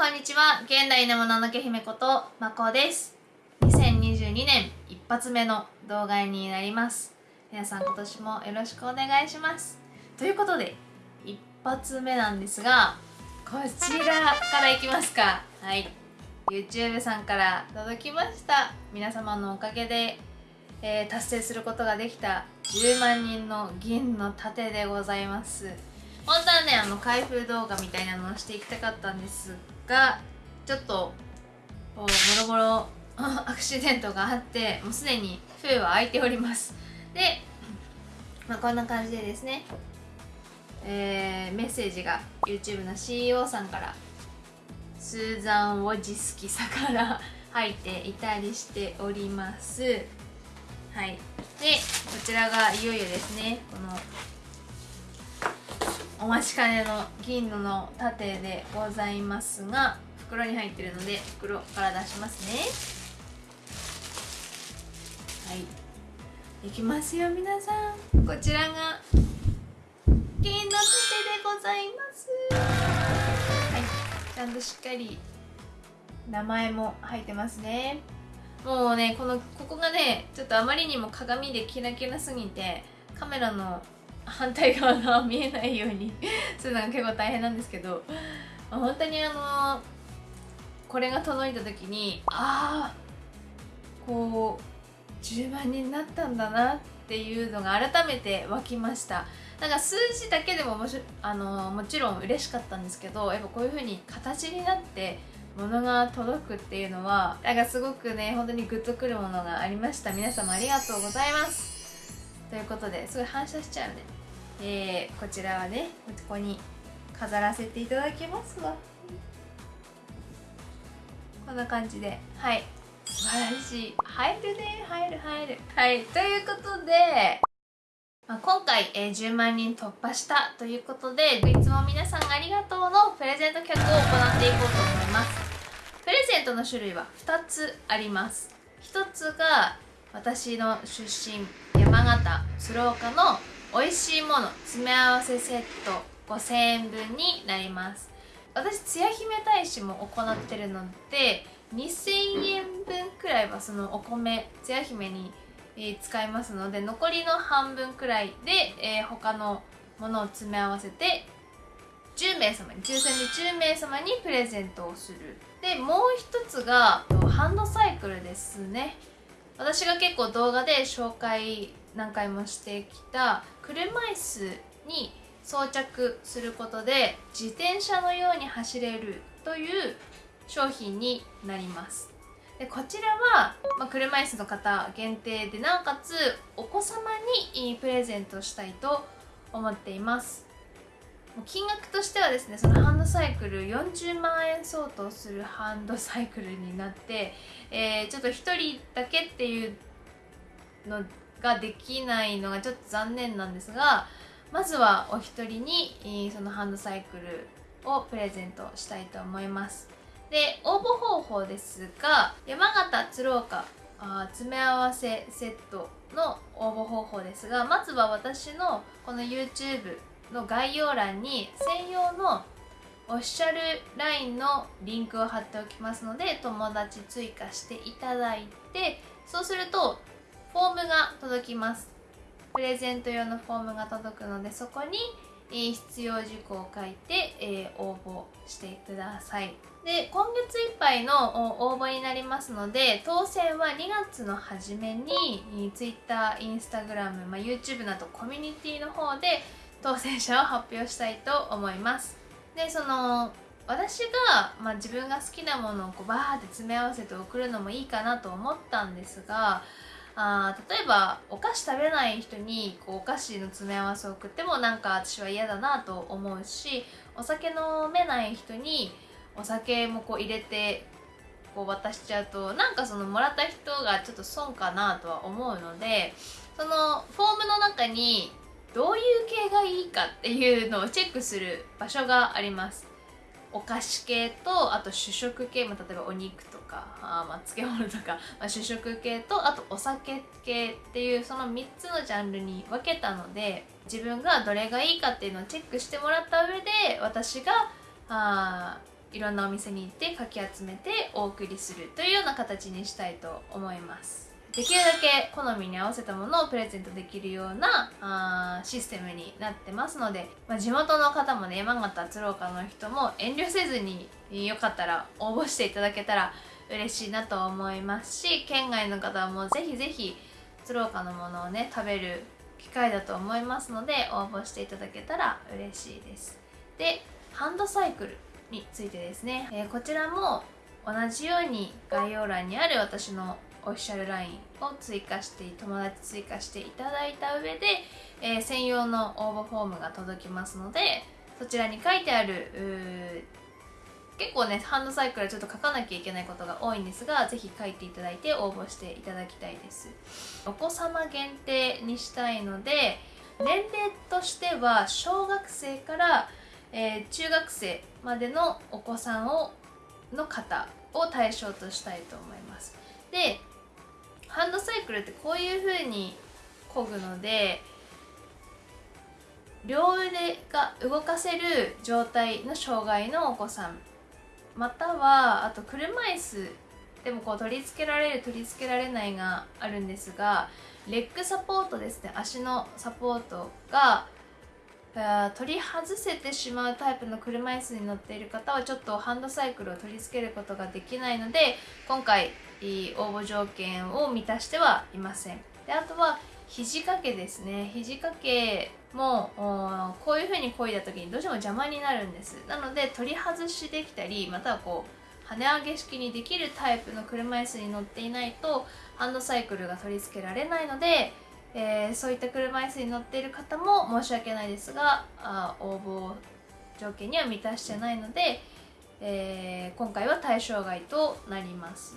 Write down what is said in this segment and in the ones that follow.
こんにちは。現代のもののけ姫ことまこです。2022年一発目の動画になります。皆さん今年もよろしくお願いします。ということで一発目なんですがこちらからいきますか。はい。YouTube さんから届きました。皆様のおかげで、えー、達成することができた10万人の銀の盾でございます。本当はねあの開封動画みたいなのをしていきたかったんですがちょっともろもろアクシデントがあってもうすでに封は開いております。で、まあ、こんな感じでですねえー、メッセージが YouTube の CEO さんからスーザン・ウォジスキさから 入っていたりしております。はい。でこちらがいよいよですねこのお待ちかねの銀のの盾でございますが袋に入ってるので袋から出しますね。はい。いきますよ皆さん。こちらが銀の盾でございます。はい。ちゃんとしっかり名前も入ってますね。もうねこのここがねちょっとあまりにも鏡でキラキラすぎてカメラの反対側が見えないようにするのが結構大変なんですけど本当にあのこれが届いた時にああこう10万人になったんだなっていうのが改めて湧きました。なんか数字だけでももしあのもちろん嬉しかったんですけどやっぱこういう風に形になって物が届くっていうのはなんかすごくね本当にグッとくるものがありました。皆様ありがとうございます。ということですごい反射しちゃうね。えー、こちらはねここに飾らせていただきますわ。こんな感じで。はい。素晴らしい。入るね。入る入る。はい。ということで、まあ、今回、えー、10万人突破したということでいつも皆さんありがとうのプレゼント企画を行っていこうと思います。プレゼントの種類は2つあります。1つが私の出身山形鶴岡の美味しいもの詰め合わせセット5000円分になります。私つや姫大使も行ってるので2000円分くらいはそのお米つや姫に、え使いますので残りの半分くらいで、えー、他のものを詰め合わせて10名様に抽選で10名様にプレゼントをする。でもう一つがハンドサイクルですね。私が結構動画で紹介何回もしてきた車椅子に装着することで自転車のように走れるという商品になります。でこちらは、まあ、車椅子の方限定でなおかつお子様にプレゼントしたいと思っています。金額としてはですねそのハンドサイクル40万円相当するハンドサイクルになって、えー、ちょっと1人だけっていうのができないのがちょっと残念なんですがまずはお一人にそのハンドサイクルをプレゼントしたいと思います。で応募方法ですが山形鶴岡あ詰め合わせセットの応募方法ですがまずは私のこの YouTube の概要欄に専用のオフィシャル LINE のリンクを貼っておきますので友達追加していただいてそうするとフォームが届きます。プレゼント用のフォームが届くのでそこに必要事項を書いて、え、応募してください。で今月いっぱいの応募になりますので当選は2月の初めに Twitter、Instagram、まあ、YouTube などコミュニティの方で当選者を発表したいと思います。でその私が、まあ、自分が好きなものをこうバーって詰め合わせて送るのもいいかなと思ったんですがあ例えばお菓子食べない人にこうお菓子の詰め合わせを送ってもなんか私は嫌だなと思うしお酒飲めない人にお酒もこう入れてこう渡しちゃうとなんかそのもらった人がちょっと損かなとは思うのでそのフォームの中にどういう系がいいかっていうのをチェックする場所があります。お菓子系とあと主食系も例えばお肉とかあまあ漬物とか、まあ、主食系とあとお酒系っていうその3つのジャンルに分けたので自分がどれがいいかっていうのをチェックしてもらった上で私があいろんなお店に行ってかき集めてお送りするというような形にしたいと思います。できるだけ好みに合わせたものをプレゼントできるようなあシステムになってますので、まあ、地元の方もね山形鶴岡の人も遠慮せずによかったら応募していただけたら嬉しいなと思いますし県外の方もぜひぜひ鶴岡のものをね食べる機会だと思いますので応募していただけたら嬉しいです。でハンドサイクルについてですね、えー、こちらも同じように概要欄にある私のオフィシャル LINE を追加して友達追加していただいた上で、えー、専用の応募フォームが届きますのでそちらに書いてある結構ねハンドサイクルはちょっと書かなきゃいけないことが多いんですが是非書いていただいて応募していただきたいです。お子様限定にしたいので年齢としては小学生から、えー、中学生までのお子さんをの方を対象としたいと思います。でハンドサイクルってこういう風に漕ぐので両腕が動かせる状態の障害のお子さん。またはあと車椅子でもこう取り付けられる取り付けられないがあるんですがレッグサポートですね。足のサポートが取り外せてしまうタイプの車椅子に乗っている方はちょっとハンドサイクルを取り付けることができないので今回応募条件を満たしてはいません。であとは肘掛けですね。肘掛けもこういう風に漕いだ時にどうしても邪魔になるんです。なので取り外しできたりまたはこう跳ね上げ式にできるタイプの車椅子に乗っていないとハンドサイクルが取り付けられないので、えー、そういった車椅子に乗っている方も申し訳ないですがあ応募条件には満たしてないので、えー、今回は対象外となります。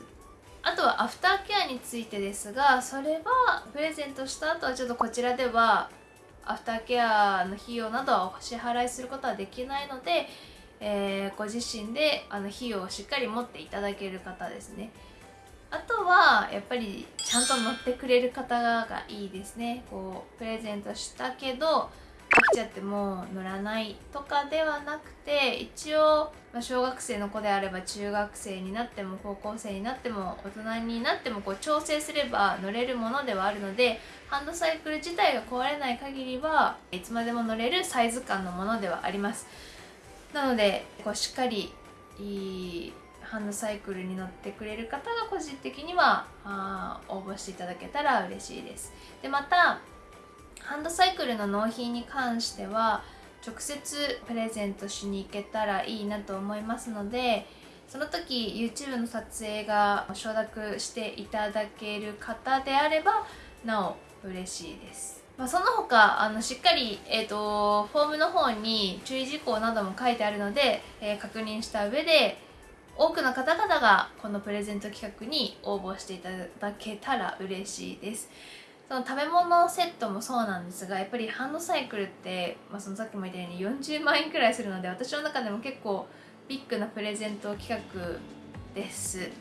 あとはアフターケアについてですがそれはプレゼントした後はちょっとこちらではアフターケアの費用などはお支払いすることはできないので、えー、ご自身であの費用をしっかり持っていただける方ですね。あとはやっぱりちゃんと乗ってくれる方がいいですね。こうプレゼントしたけど飽きちゃっても乗らないとかではなくて一応、ま、小学生の子であれば中学生になっても高校生になっても大人になってもこう調整すれば乗れるものではあるのでハンドサイクル自体が壊れない限りはいつまでも乗れるサイズ感のものではあります。なのでこうしっかりいいハンドサイクルに乗ってくれる方が個人的にはあ応募していただけたら嬉しいです。でまたハンドサイクルの納品に関しては直接プレゼントしに行けたらいいなと思いますのでその時 YouTube の撮影が承諾していただける方であればなお嬉しいです、まあ、その他あのしっかり、えーと、フォームの方に注意事項なども書いてあるので、えー、確認した上で多くの方々がこのプレゼント企画に応募していただけたら嬉しいです。その食べ物セットもそうなんですがやっぱりハンドサイクルって、まあ、そのさっきも言ったように40万円くらいするので私の中でも結構ビッグなプレゼント企画です。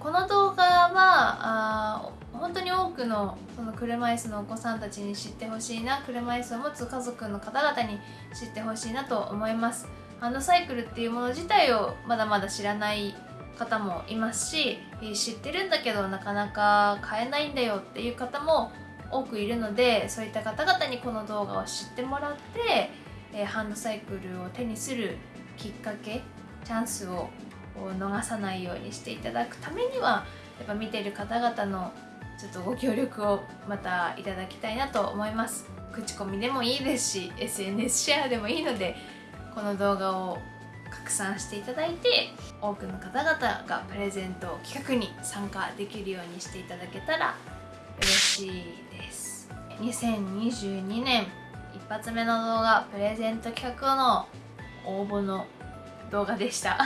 この動画はあ本当に多くのその車椅子のお子さんたちに知ってほしいな車椅子を持つ家族の方々に知ってほしいなと思います。ハンドサイクルっていうもの自体をまだまだ知らない方もいますし知ってるんだけどなかなか買えないんだよっていう方も多くいるのでそういった方々にこの動画を知ってもらって、え、ハンドサイクルを手にするきっかけチャンスを逃さないようにしていただくためにはやっぱ見てる方々のちょっとご協力をまたいただきたいなと思います。口コミでもいいですし SNS シェアでもいいのでこの動画を拡散していただいて多くの方々がプレゼント企画に参加できるようにしていただけたら嬉しいです。2022年一発目の動画プレゼント企画の応募の動画でした。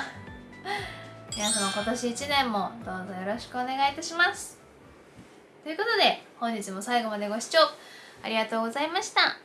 皆様今年1年もどうぞよろしくお願いいたします。ということで本日も最後までご視聴ありがとうございました。